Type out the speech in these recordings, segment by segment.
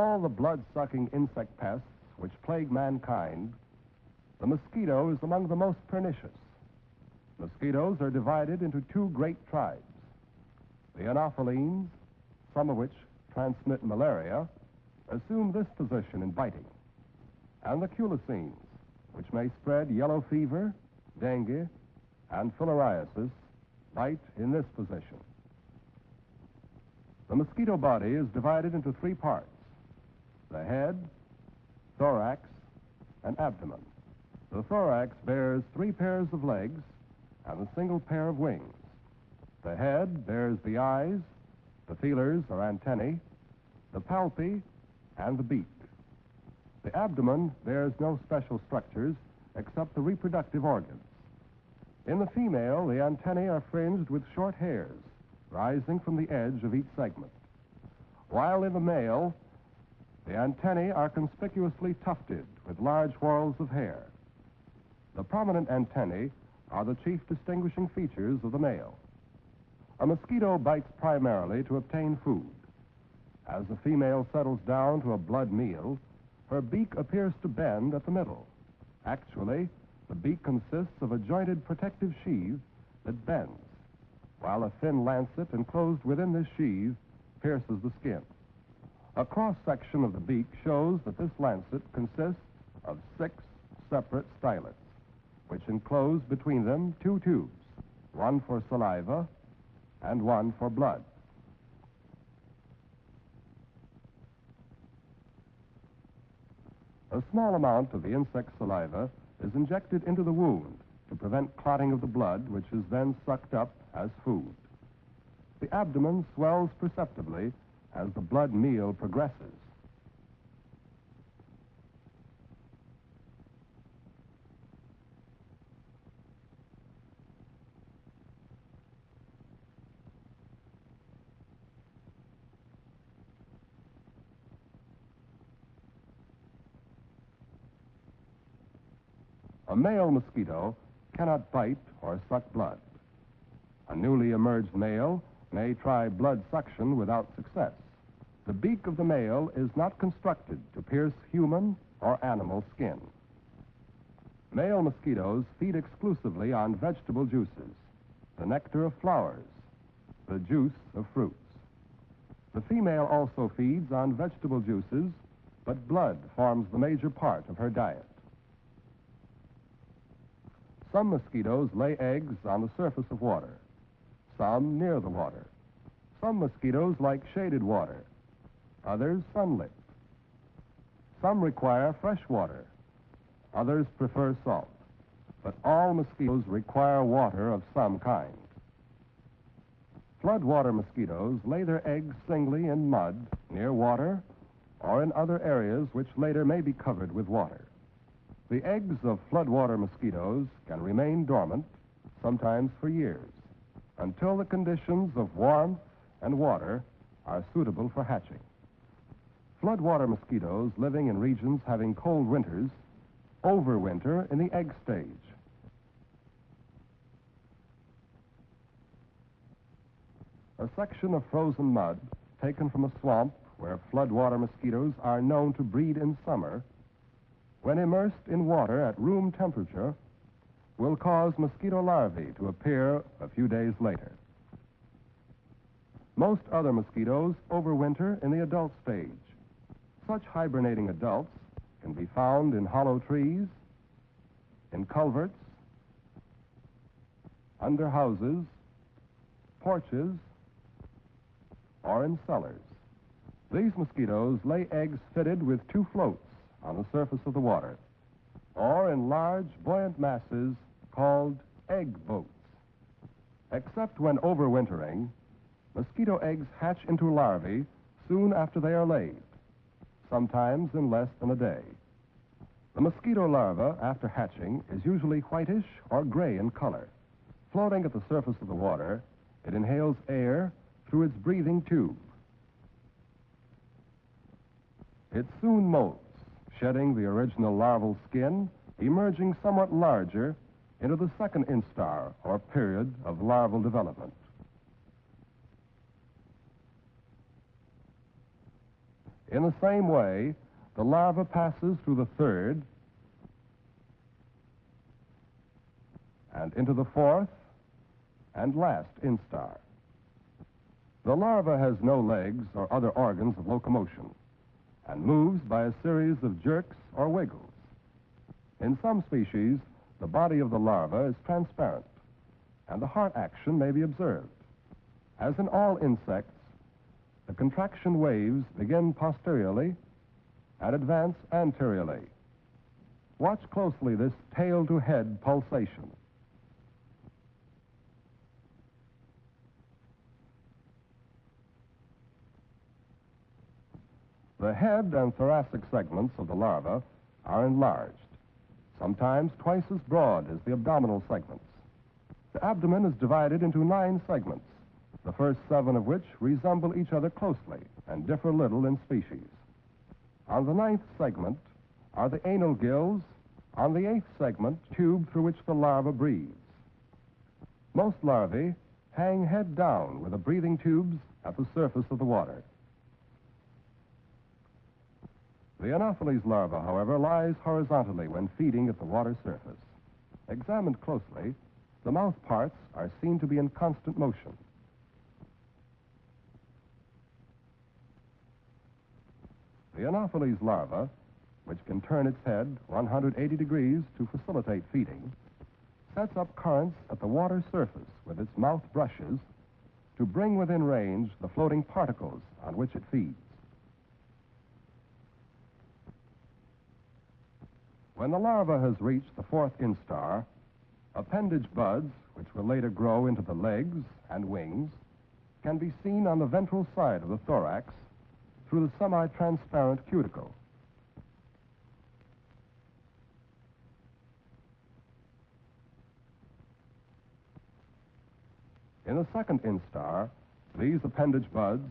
all the blood-sucking insect pests which plague mankind, the mosquito is among the most pernicious. Mosquitoes are divided into two great tribes. The anophelines, some of which transmit malaria, assume this position in biting. And the culicines, which may spread yellow fever, dengue, and filariasis, bite in this position. The mosquito body is divided into three parts the head, thorax, and abdomen. The thorax bears three pairs of legs and a single pair of wings. The head bears the eyes, the feelers or antennae, the palpi, and the beak. The abdomen bears no special structures except the reproductive organs. In the female, the antennae are fringed with short hairs rising from the edge of each segment, while in the male, the antennae are conspicuously tufted with large whorls of hair. The prominent antennae are the chief distinguishing features of the male. A mosquito bites primarily to obtain food. As the female settles down to a blood meal, her beak appears to bend at the middle. Actually, the beak consists of a jointed protective sheath that bends, while a thin lancet enclosed within this sheath pierces the skin. A cross section of the beak shows that this lancet consists of six separate stylets, which enclose between them two tubes, one for saliva and one for blood. A small amount of the insect saliva is injected into the wound to prevent clotting of the blood, which is then sucked up as food. The abdomen swells perceptibly as the blood meal progresses. A male mosquito cannot bite or suck blood. A newly emerged male may try blood suction without success. The beak of the male is not constructed to pierce human or animal skin. Male mosquitoes feed exclusively on vegetable juices, the nectar of flowers, the juice of fruits. The female also feeds on vegetable juices, but blood forms the major part of her diet. Some mosquitoes lay eggs on the surface of water some near the water. Some mosquitoes like shaded water, others sunlit. Some require fresh water, others prefer salt. But all mosquitoes require water of some kind. Floodwater mosquitoes lay their eggs singly in mud near water or in other areas which later may be covered with water. The eggs of floodwater mosquitoes can remain dormant, sometimes for years until the conditions of warmth and water are suitable for hatching. Floodwater mosquitoes living in regions having cold winters overwinter in the egg stage. A section of frozen mud taken from a swamp where floodwater mosquitoes are known to breed in summer, when immersed in water at room temperature, will cause mosquito larvae to appear a few days later. Most other mosquitoes overwinter in the adult stage. Such hibernating adults can be found in hollow trees, in culverts, under houses, porches, or in cellars. These mosquitoes lay eggs fitted with two floats on the surface of the water, or in large, buoyant masses called egg boats. Except when overwintering, mosquito eggs hatch into larvae soon after they are laid, sometimes in less than a day. The mosquito larva, after hatching, is usually whitish or gray in color. Floating at the surface of the water, it inhales air through its breathing tube. It soon molts, shedding the original larval skin, emerging somewhat larger into the second instar, or period of larval development. In the same way, the larva passes through the third and into the fourth and last instar. The larva has no legs or other organs of locomotion and moves by a series of jerks or wiggles. In some species, the body of the larva is transparent and the heart action may be observed. As in all insects, the contraction waves begin posteriorly and advance anteriorly. Watch closely this tail to head pulsation. The head and thoracic segments of the larva are enlarged, sometimes twice as broad as the abdominal segments. The abdomen is divided into nine segments, the first seven of which resemble each other closely and differ little in species. On the ninth segment are the anal gills, on the eighth segment, tube through which the larva breathes. Most larvae hang head down with the breathing tubes at the surface of the water. The Anopheles larva, however, lies horizontally when feeding at the water surface. Examined closely, the mouth parts are seen to be in constant motion. The Anopheles larva, which can turn its head 180 degrees to facilitate feeding, sets up currents at the water surface with its mouth brushes to bring within range the floating particles on which it feeds. When the larva has reached the fourth instar, appendage buds, which will later grow into the legs and wings, can be seen on the ventral side of the thorax through the semi-transparent cuticle. In the second instar, these appendage buds,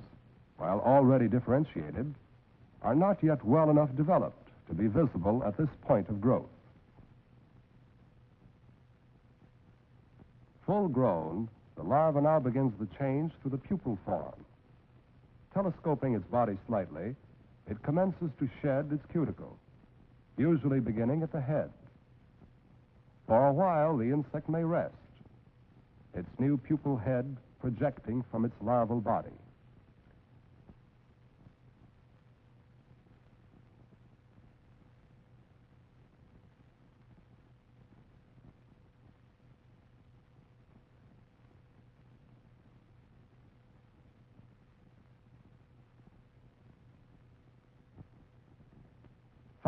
while already differentiated, are not yet well enough developed to be visible at this point of growth. Full grown, the larva now begins the change to the pupal form. Telescoping its body slightly, it commences to shed its cuticle, usually beginning at the head. For a while, the insect may rest, its new pupal head projecting from its larval body.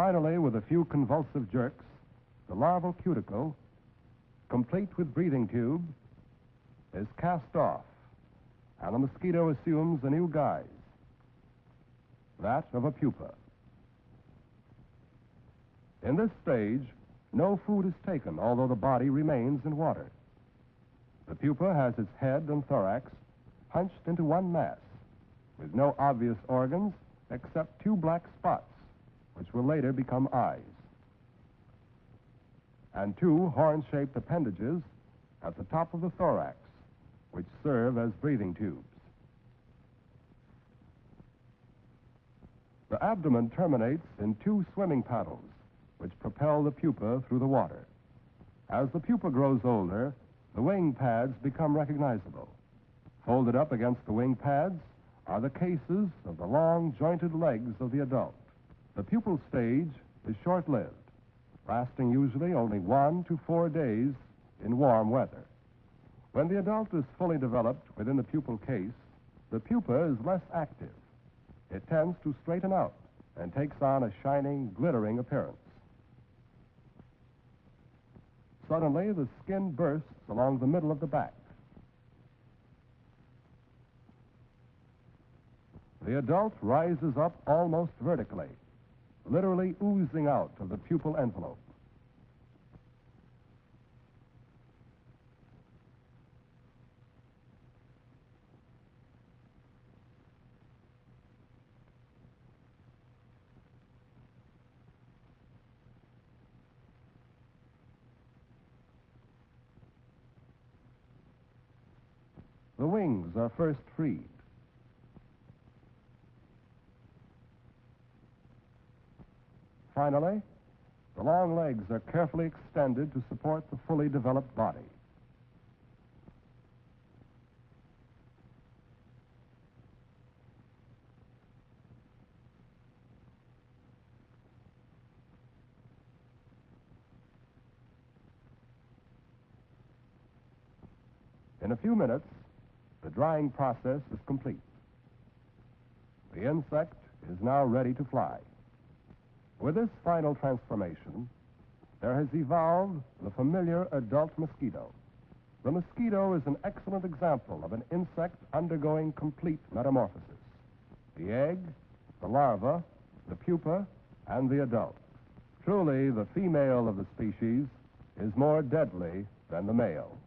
Finally, with a few convulsive jerks, the larval cuticle, complete with breathing tube, is cast off, and the mosquito assumes a new guise that of a pupa. In this stage, no food is taken, although the body remains in water. The pupa has its head and thorax hunched into one mass, with no obvious organs except two black spots which will later become eyes, and two horn-shaped appendages at the top of the thorax, which serve as breathing tubes. The abdomen terminates in two swimming paddles, which propel the pupa through the water. As the pupa grows older, the wing pads become recognizable. Folded up against the wing pads are the cases of the long jointed legs of the adult. The pupal stage is short lived, lasting usually only one to four days in warm weather. When the adult is fully developed within the pupal case, the pupa is less active. It tends to straighten out and takes on a shining, glittering appearance. Suddenly, the skin bursts along the middle of the back. The adult rises up almost vertically literally oozing out of the pupal envelope. The wings are first freed. Finally, the long legs are carefully extended to support the fully developed body. In a few minutes, the drying process is complete. The insect is now ready to fly. With this final transformation, there has evolved the familiar adult mosquito. The mosquito is an excellent example of an insect undergoing complete metamorphosis. The egg, the larva, the pupa, and the adult. Truly, the female of the species is more deadly than the male.